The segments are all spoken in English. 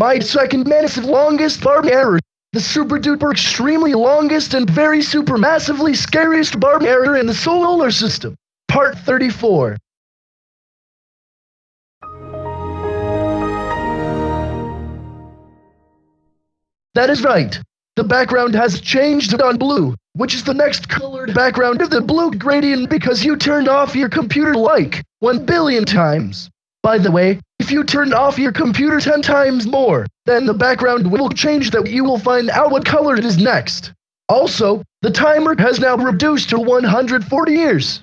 My second massive longest barb error. The super duper extremely longest and very super massively scariest barb error in the solar system. Part 34. That is right. The background has changed on blue, which is the next colored background of the blue gradient because you turned off your computer like 1 billion times. By the way, if you turn off your computer 10 times more, then the background will change that you will find out what color it is next. Also, the timer has now reduced to 140 years.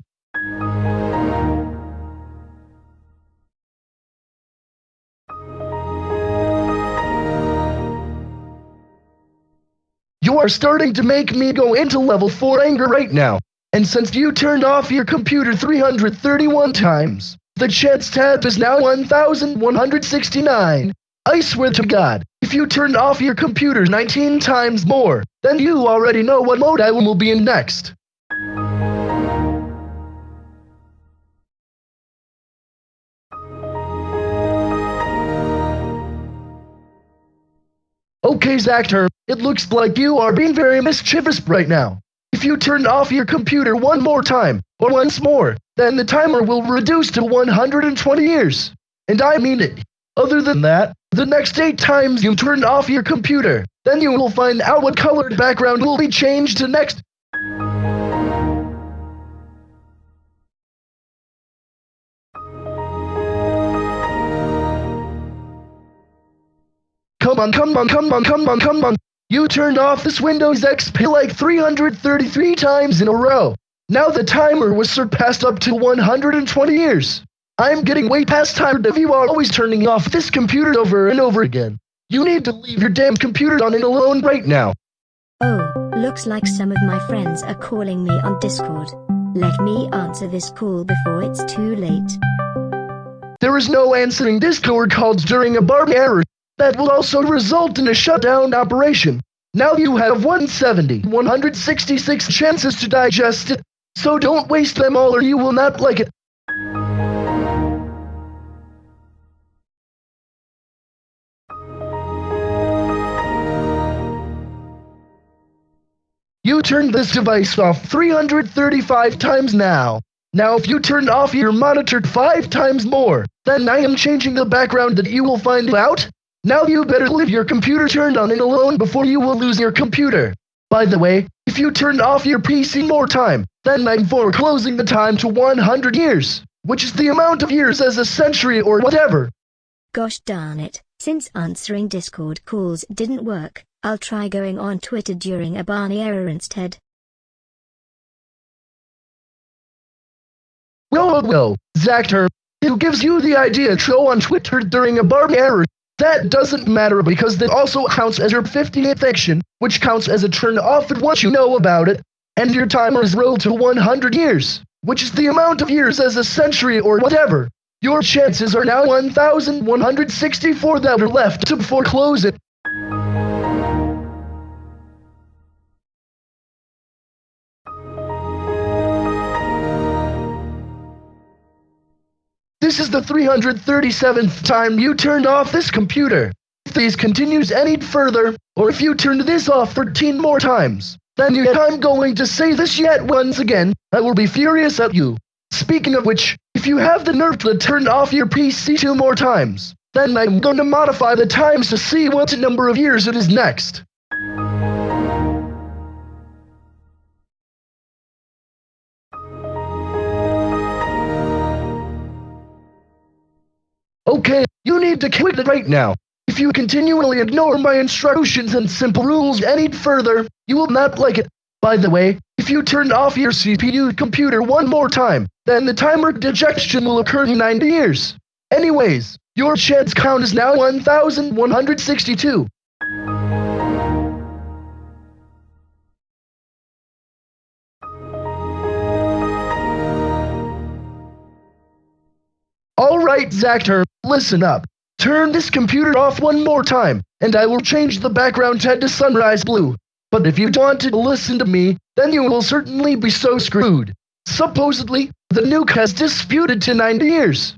You are starting to make me go into level 4 anger right now. And since you turned off your computer 331 times, the chance tab is now 1169. I swear to God, if you turned off your computer 19 times more, then you already know what mode I will be in next. Okay, Zactor, it looks like you are being very mischievous right now. If you turn off your computer one more time, or once more, then the timer will reduce to 120 years. And I mean it. Other than that, the next 8 times you turn off your computer, then you will find out what colored background will be changed to next. Come on, come on, come on, come on, come on. You turned off this Windows XP like 333 times in a row. Now the timer was surpassed up to 120 years. I'm getting way past tired of you are always turning off this computer over and over again. You need to leave your damn computer on and alone right now. Oh, looks like some of my friends are calling me on Discord. Let me answer this call before it's too late. There is no answering Discord calls during a barb error. That will also result in a shutdown operation. Now you have 170, 166 chances to digest it, so don't waste them all or you will not like it. You turned this device off 335 times now. Now if you turn off your monitor 5 times more, then I am changing the background that you will find out now you better leave your computer turned on and alone before you will lose your computer. By the way, if you turn off your PC more time, then I'm foreclosing the time to 100 years, which is the amount of years as a century or whatever. Gosh darn it, since answering Discord calls didn't work, I'll try going on Twitter during a Barney error instead. Well, well, well, Zactor, who gives you the idea to go on Twitter during a Barney error that doesn't matter because that also counts as your 50th action, which counts as a turn off at once you know about it, and your timer is rolled to 100 years, which is the amount of years as a century or whatever. Your chances are now 1,164 that are left to foreclose it. This is the 337th time you turned off this computer. If this continues any further, or if you turn this off 13 more times, then I'm going to say this yet once again, I will be furious at you. Speaking of which, if you have the nerve to turn off your PC two more times, then I'm going to modify the times to see what number of years it is next. Okay, you need to quit it right now. If you continually ignore my instructions and simple rules any further, you will not like it. By the way, if you turn off your CPU computer one more time, then the timer dejection will occur in 90 years. Anyways, your chance count is now 1162. Alright, Zactor, listen up. Turn this computer off one more time, and I will change the background to sunrise blue. But if you want to listen to me, then you will certainly be so screwed. Supposedly, the nuke has disputed to 90 years.